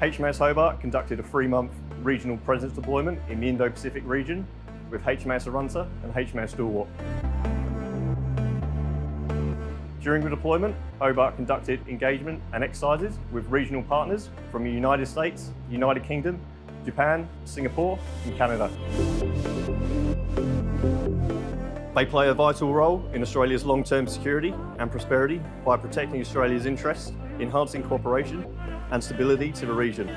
HMAS Hobart conducted a three-month regional presence deployment in the Indo-Pacific region with HMAS Arunta and HMAS Stalwart. During the deployment, Hobart conducted engagement and exercises with regional partners from the United States, United Kingdom, Japan, Singapore and Canada. They play a vital role in Australia's long-term security and prosperity by protecting Australia's interests, enhancing cooperation and stability to the region.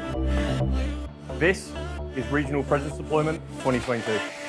This is Regional Presence Deployment 2022.